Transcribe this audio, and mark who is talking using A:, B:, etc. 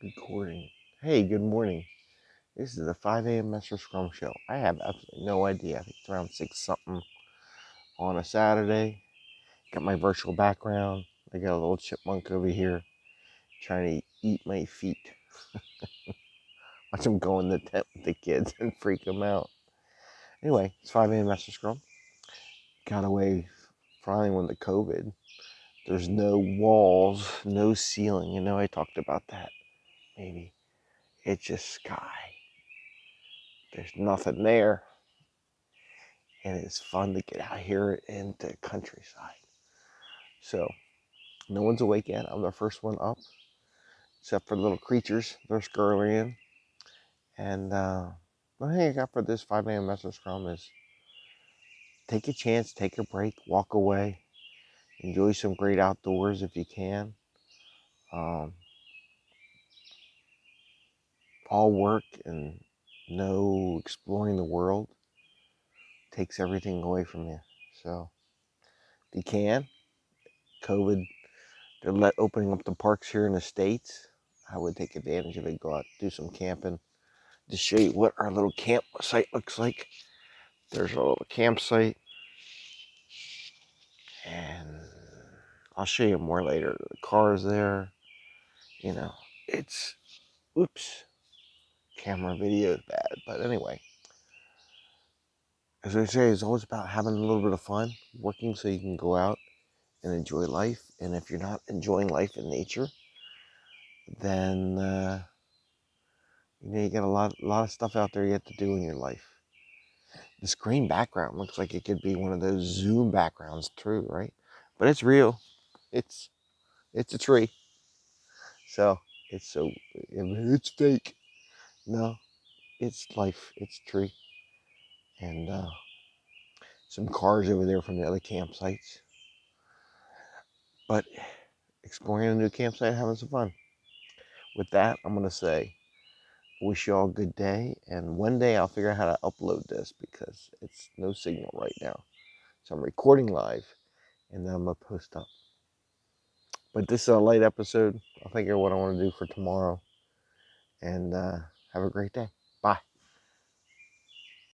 A: recording. Hey, good morning. This is the 5 a.m. Master Scrum Show. I have absolutely no idea. I think it's around 6 something on a Saturday. Got my virtual background. I got a little chipmunk over here trying to eat my feet. Watch him go in the tent with the kids and freak them out. Anyway, it's 5 a.m. Master Scrum. Got away finally when the COVID. There's no walls, no ceiling. You know, I talked about that maybe. It's just sky. There's nothing there. And it's fun to get out here into the countryside. So, no one's awake yet. I'm the first one up, except for the little creatures. They're scurrying. And uh, the thing I got for this 5 a.m. Master Scrum is take a chance, take a break, walk away, enjoy some great outdoors if you can. Um, all work and no exploring the world takes everything away from you. So if you can, COVID, they're let opening up the parks here in the States. I would take advantage of it, go out, do some camping. To show you what our little campsite looks like. There's a little campsite. And I'll show you more later. The car's there. You know, it's, oops, camera video is bad. But anyway, as I say, it's always about having a little bit of fun, working so you can go out and enjoy life. And if you're not enjoying life in nature, then uh, you know you got a lot, a lot of stuff out there yet to do in your life. This green background looks like it could be one of those Zoom backgrounds, true, right? But it's real. It's it's a tree. So it's so it's fake. No, it's life. It's tree. And uh, some cars over there from the other campsites. But exploring a new campsite, having some fun. With that, I'm gonna say, wish you all a good day, and one day I'll figure out how to upload this because it's no signal right now. So I'm recording live, and then I'm gonna post up. But this is a light episode. I'll of what I want to do for tomorrow, and uh, have a great day.